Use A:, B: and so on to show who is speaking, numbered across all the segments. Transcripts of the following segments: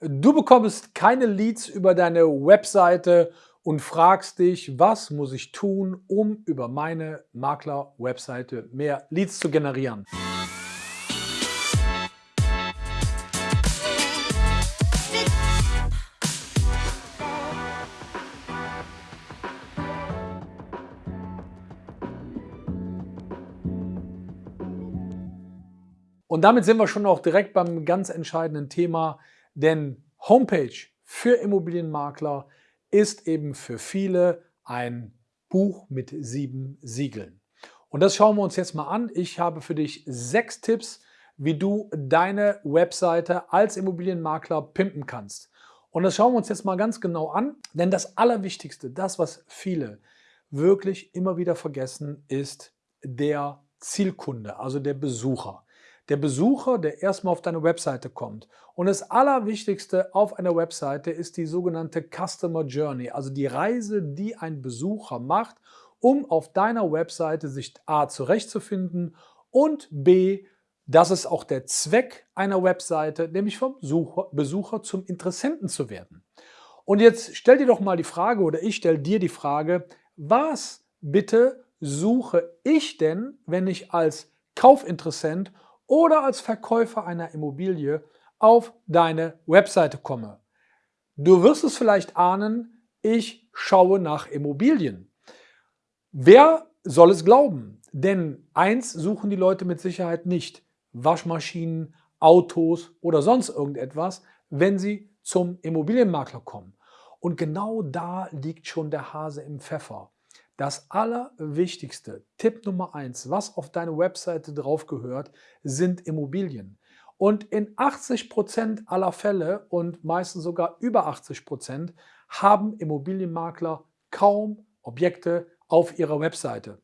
A: Du bekommst keine Leads über deine Webseite und fragst dich, was muss ich tun, um über meine Makler-Webseite mehr Leads zu generieren. Und damit sind wir schon auch direkt beim ganz entscheidenden Thema, denn Homepage für Immobilienmakler ist eben für viele ein Buch mit sieben Siegeln. Und das schauen wir uns jetzt mal an. Ich habe für dich sechs Tipps, wie du deine Webseite als Immobilienmakler pimpen kannst. Und das schauen wir uns jetzt mal ganz genau an, denn das Allerwichtigste, das, was viele wirklich immer wieder vergessen, ist der Zielkunde, also der Besucher der Besucher, der erstmal auf deine Webseite kommt. Und das Allerwichtigste auf einer Webseite ist die sogenannte Customer Journey, also die Reise, die ein Besucher macht, um auf deiner Webseite sich A zurechtzufinden und B, das ist auch der Zweck einer Webseite, nämlich vom Besucher zum Interessenten zu werden. Und jetzt stell dir doch mal die Frage oder ich stelle dir die Frage, was bitte suche ich denn, wenn ich als Kaufinteressent oder als Verkäufer einer Immobilie auf deine Webseite komme. Du wirst es vielleicht ahnen, ich schaue nach Immobilien. Wer soll es glauben? Denn eins suchen die Leute mit Sicherheit nicht. Waschmaschinen, Autos oder sonst irgendetwas, wenn sie zum Immobilienmakler kommen. Und genau da liegt schon der Hase im Pfeffer. Das Allerwichtigste, Tipp Nummer eins, was auf deine Webseite drauf gehört, sind Immobilien. Und in 80 Prozent aller Fälle und meistens sogar über 80 Prozent haben Immobilienmakler kaum Objekte auf ihrer Webseite.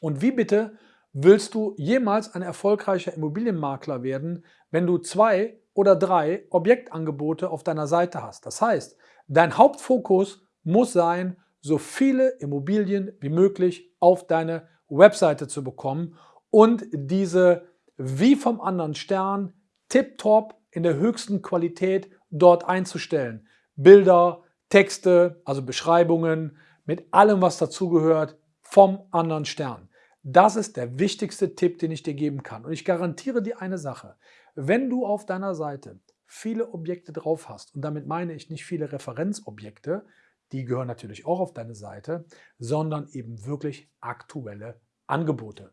A: Und wie bitte willst du jemals ein erfolgreicher Immobilienmakler werden, wenn du zwei oder drei Objektangebote auf deiner Seite hast? Das heißt, dein Hauptfokus muss sein, so viele Immobilien wie möglich auf deine Webseite zu bekommen und diese wie vom anderen Stern tiptop in der höchsten Qualität dort einzustellen. Bilder, Texte, also Beschreibungen, mit allem, was dazugehört, vom anderen Stern. Das ist der wichtigste Tipp, den ich dir geben kann. Und ich garantiere dir eine Sache. Wenn du auf deiner Seite viele Objekte drauf hast, und damit meine ich nicht viele Referenzobjekte, die gehören natürlich auch auf deine Seite, sondern eben wirklich aktuelle Angebote.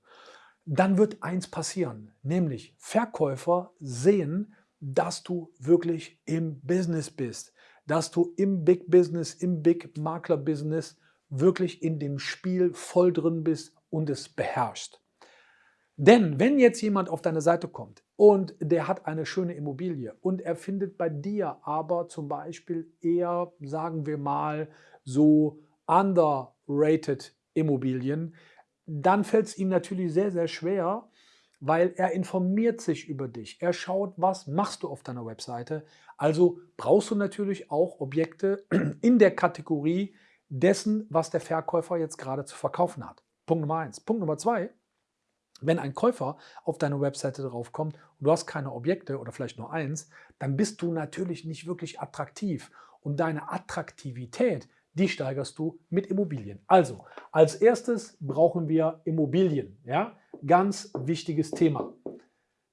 A: Dann wird eins passieren, nämlich Verkäufer sehen, dass du wirklich im Business bist, dass du im Big Business, im Big Makler Business wirklich in dem Spiel voll drin bist und es beherrschst. Denn wenn jetzt jemand auf deine Seite kommt und der hat eine schöne Immobilie und er findet bei dir aber zum Beispiel eher, sagen wir mal, so underrated Immobilien, dann fällt es ihm natürlich sehr, sehr schwer, weil er informiert sich über dich. Er schaut, was machst du auf deiner Webseite. Also brauchst du natürlich auch Objekte in der Kategorie dessen, was der Verkäufer jetzt gerade zu verkaufen hat. Punkt Nummer eins. Punkt Nummer zwei, wenn ein Käufer auf deine Webseite draufkommt und du hast keine Objekte oder vielleicht nur eins, dann bist du natürlich nicht wirklich attraktiv. Und deine Attraktivität, die steigerst du mit Immobilien. Also, als erstes brauchen wir Immobilien. Ja? Ganz wichtiges Thema.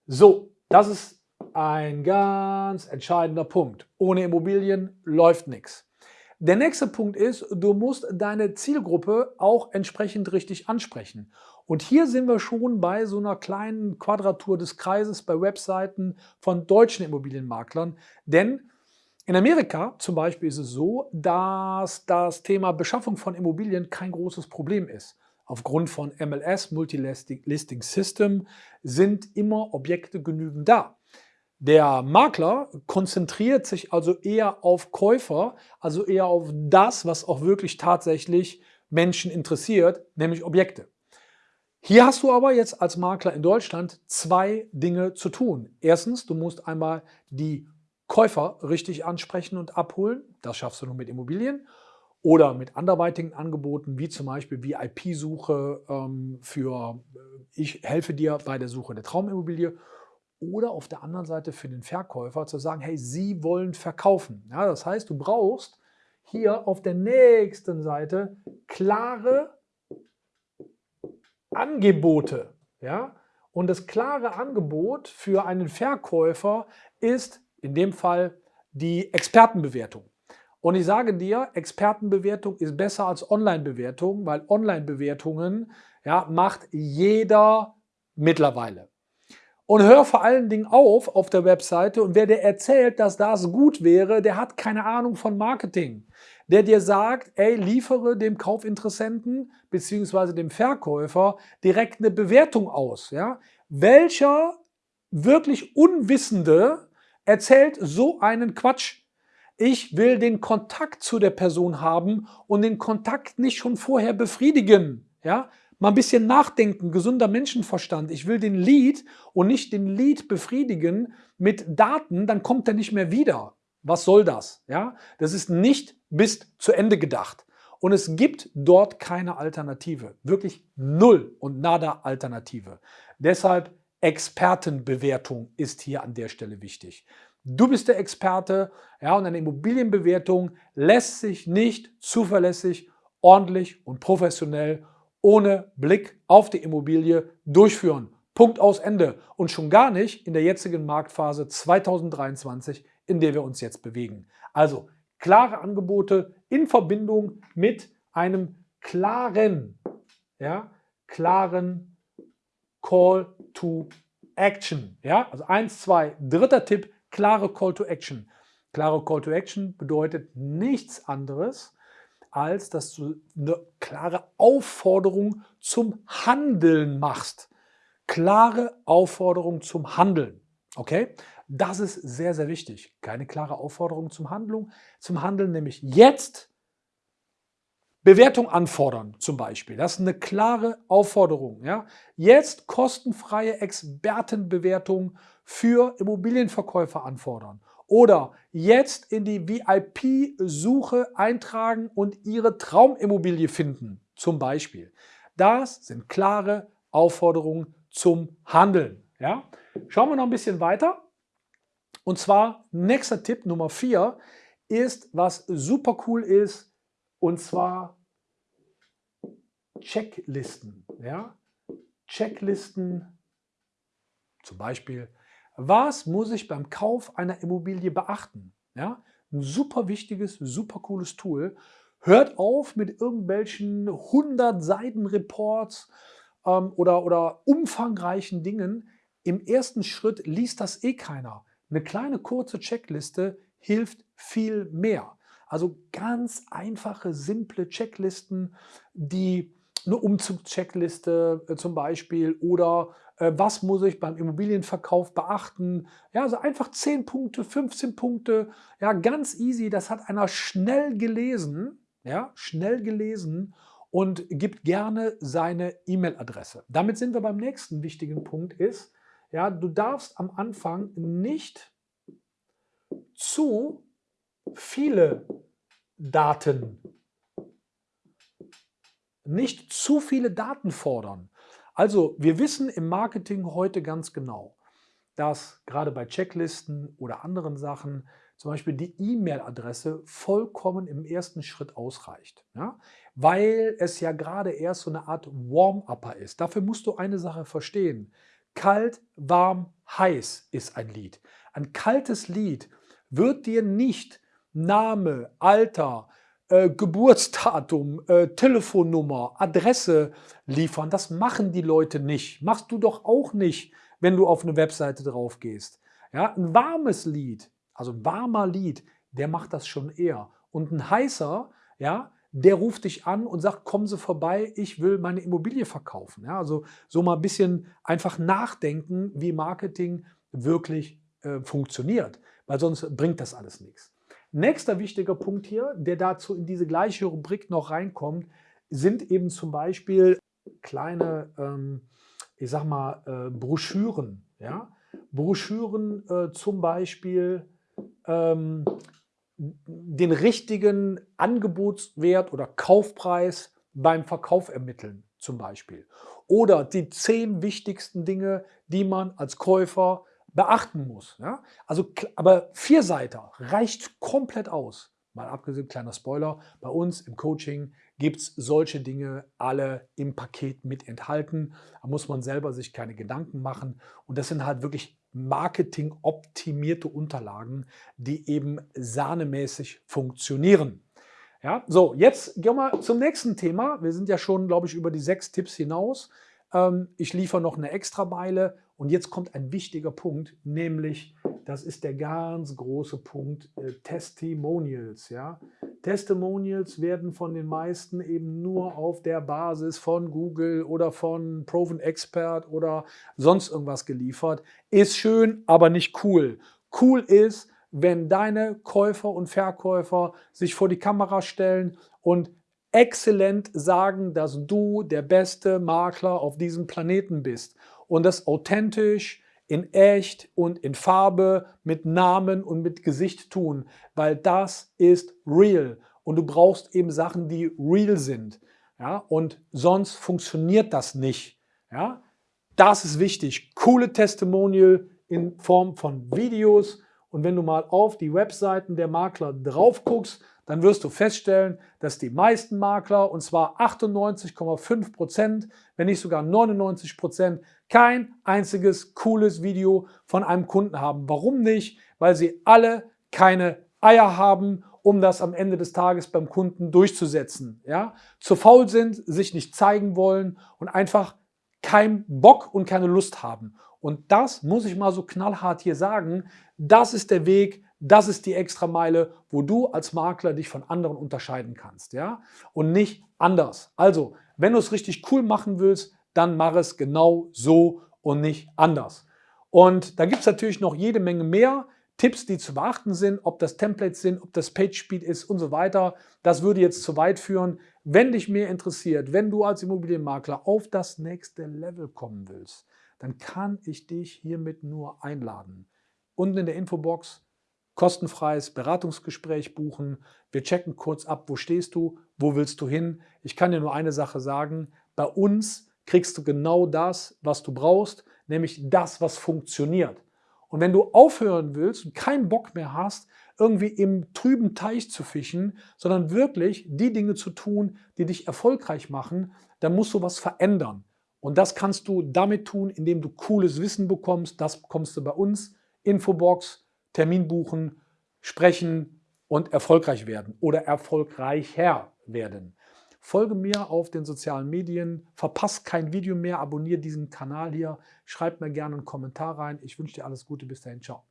A: So, das ist ein ganz entscheidender Punkt. Ohne Immobilien läuft nichts. Der nächste Punkt ist, du musst deine Zielgruppe auch entsprechend richtig ansprechen. Und hier sind wir schon bei so einer kleinen Quadratur des Kreises bei Webseiten von deutschen Immobilienmaklern. Denn in Amerika zum Beispiel ist es so, dass das Thema Beschaffung von Immobilien kein großes Problem ist. Aufgrund von MLS, Multilisting System, sind immer Objekte genügend da. Der Makler konzentriert sich also eher auf Käufer, also eher auf das, was auch wirklich tatsächlich Menschen interessiert, nämlich Objekte. Hier hast du aber jetzt als Makler in Deutschland zwei Dinge zu tun. Erstens, du musst einmal die Käufer richtig ansprechen und abholen. Das schaffst du nur mit Immobilien oder mit anderweitigen Angeboten, wie zum Beispiel VIP-Suche ähm, für äh, ich helfe dir bei der Suche der Traumimmobilie oder auf der anderen Seite für den Verkäufer zu sagen, hey, Sie wollen verkaufen. Ja, das heißt, du brauchst hier auf der nächsten Seite klare Angebote. Ja? Und das klare Angebot für einen Verkäufer ist in dem Fall die Expertenbewertung. Und ich sage dir, Expertenbewertung ist besser als Online-Bewertung, weil Online-Bewertungen ja, macht jeder mittlerweile. Und hör vor allen Dingen auf auf der Webseite und wer dir erzählt, dass das gut wäre, der hat keine Ahnung von Marketing. Der dir sagt, ey, liefere dem Kaufinteressenten bzw. dem Verkäufer direkt eine Bewertung aus. Ja? Welcher wirklich Unwissende erzählt so einen Quatsch? Ich will den Kontakt zu der Person haben und den Kontakt nicht schon vorher befriedigen. Ja? Mal ein bisschen nachdenken, gesunder Menschenverstand. Ich will den Lead und nicht den Lead befriedigen mit Daten, dann kommt er nicht mehr wieder. Was soll das? Ja, das ist nicht bis zu Ende gedacht. Und es gibt dort keine Alternative. Wirklich null und nada Alternative. Deshalb Expertenbewertung ist hier an der Stelle wichtig. Du bist der Experte ja, und eine Immobilienbewertung lässt sich nicht zuverlässig, ordentlich und professionell ohne Blick auf die Immobilie durchführen. Punkt aus Ende. Und schon gar nicht in der jetzigen Marktphase 2023, in der wir uns jetzt bewegen. Also klare Angebote in Verbindung mit einem klaren, ja, klaren Call to Action. Ja, also eins, zwei, dritter Tipp, klare Call to Action. Klare Call to Action bedeutet nichts anderes, als dass du eine klare Aufforderung zum Handeln machst. Klare Aufforderung zum Handeln. Okay? Das ist sehr, sehr wichtig. Keine klare Aufforderung zum Handlung, zum Handeln, nämlich jetzt Bewertung anfordern zum Beispiel. Das ist eine klare Aufforderung. Ja? Jetzt kostenfreie Expertenbewertung für Immobilienverkäufer anfordern oder jetzt in die VIP-Suche eintragen und Ihre Traumimmobilie finden, zum Beispiel. Das sind klare Aufforderungen zum Handeln. Ja? Schauen wir noch ein bisschen weiter. Und zwar, nächster Tipp Nummer 4 ist, was super cool ist, und zwar Checklisten. Ja? Checklisten, zum Beispiel was muss ich beim Kauf einer Immobilie beachten? Ja, ein super wichtiges, super cooles Tool. Hört auf mit irgendwelchen 100 Seiten Reports ähm, oder, oder umfangreichen Dingen. Im ersten Schritt liest das eh keiner. Eine kleine kurze Checkliste hilft viel mehr. Also ganz einfache, simple Checklisten, die eine Umzugscheckliste äh, zum Beispiel oder äh, was muss ich beim Immobilienverkauf beachten. Ja, also einfach 10 Punkte, 15 Punkte, ja, ganz easy. Das hat einer schnell gelesen, ja, schnell gelesen und gibt gerne seine E-Mail-Adresse. Damit sind wir beim nächsten wichtigen Punkt ist, ja, du darfst am Anfang nicht zu viele Daten nicht zu viele Daten fordern. Also wir wissen im Marketing heute ganz genau, dass gerade bei Checklisten oder anderen Sachen zum Beispiel die E-Mail-Adresse vollkommen im ersten Schritt ausreicht. Ja? Weil es ja gerade erst so eine Art Warm-Upper ist. Dafür musst du eine Sache verstehen. Kalt, warm, heiß ist ein Lied. Ein kaltes Lied wird dir nicht Name, Alter, äh, Geburtsdatum, äh, Telefonnummer, Adresse liefern. Das machen die Leute nicht. Machst du doch auch nicht, wenn du auf eine Webseite drauf gehst. Ja, ein warmes Lied, also ein warmer Lied, der macht das schon eher. Und ein heißer, ja, der ruft dich an und sagt, kommen Sie vorbei, ich will meine Immobilie verkaufen. Ja, also so mal ein bisschen einfach nachdenken, wie Marketing wirklich äh, funktioniert, weil sonst bringt das alles nichts. Nächster wichtiger Punkt hier, der dazu in diese gleiche Rubrik noch reinkommt, sind eben zum Beispiel kleine, ähm, ich sag mal, äh, Broschüren. Ja? Broschüren äh, zum Beispiel ähm, den richtigen Angebotswert oder Kaufpreis beim Verkauf ermitteln zum Beispiel. Oder die zehn wichtigsten Dinge, die man als Käufer beachten muss. Ja? Also, aber vier Seiten reicht komplett aus. Mal abgesehen, kleiner Spoiler, bei uns im Coaching gibt es solche Dinge alle im Paket mit enthalten. Da muss man selber sich keine Gedanken machen. Und das sind halt wirklich marketing-optimierte Unterlagen, die eben sahnemäßig funktionieren. Ja, so, jetzt gehen wir zum nächsten Thema. Wir sind ja schon, glaube ich, über die sechs Tipps hinaus. Ähm, ich liefere noch eine extra Meile und jetzt kommt ein wichtiger Punkt, nämlich, das ist der ganz große Punkt, äh, Testimonials. Ja? Testimonials werden von den meisten eben nur auf der Basis von Google oder von Proven Expert oder sonst irgendwas geliefert. Ist schön, aber nicht cool. Cool ist, wenn deine Käufer und Verkäufer sich vor die Kamera stellen und exzellent sagen, dass du der beste Makler auf diesem Planeten bist und das authentisch, in echt und in Farbe, mit Namen und mit Gesicht tun, weil das ist real und du brauchst eben Sachen, die real sind. Ja, und sonst funktioniert das nicht. Ja, das ist wichtig. Coole Testimonial in Form von Videos, und wenn du mal auf die Webseiten der Makler drauf guckst, dann wirst du feststellen, dass die meisten Makler, und zwar 98,5 Prozent, wenn nicht sogar 99 Prozent, kein einziges cooles Video von einem Kunden haben. Warum nicht? Weil sie alle keine Eier haben, um das am Ende des Tages beim Kunden durchzusetzen. Ja? Zu faul sind, sich nicht zeigen wollen und einfach keinen Bock und keine Lust haben. Und das muss ich mal so knallhart hier sagen, das ist der Weg, das ist die Extrameile, wo du als Makler dich von anderen unterscheiden kannst. Ja? Und nicht anders. Also, wenn du es richtig cool machen willst, dann mach es genau so und nicht anders. Und da gibt es natürlich noch jede Menge mehr Tipps, die zu beachten sind, ob das Templates sind, ob das Page Speed ist und so weiter. Das würde jetzt zu weit führen. Wenn dich mehr interessiert, wenn du als Immobilienmakler auf das nächste Level kommen willst, dann kann ich dich hiermit nur einladen. Unten in der Infobox kostenfreies Beratungsgespräch buchen. Wir checken kurz ab, wo stehst du, wo willst du hin. Ich kann dir nur eine Sache sagen, bei uns kriegst du genau das, was du brauchst, nämlich das, was funktioniert. Und wenn du aufhören willst und keinen Bock mehr hast, irgendwie im trüben Teich zu fischen, sondern wirklich die Dinge zu tun, die dich erfolgreich machen, dann musst du was verändern. Und das kannst du damit tun, indem du cooles Wissen bekommst. Das bekommst du bei uns. Infobox, Termin buchen, sprechen und erfolgreich werden oder erfolgreicher werden. Folge mir auf den sozialen Medien, verpasst kein Video mehr, abonniere diesen Kanal hier, schreib mir gerne einen Kommentar rein. Ich wünsche dir alles Gute, bis dahin, ciao.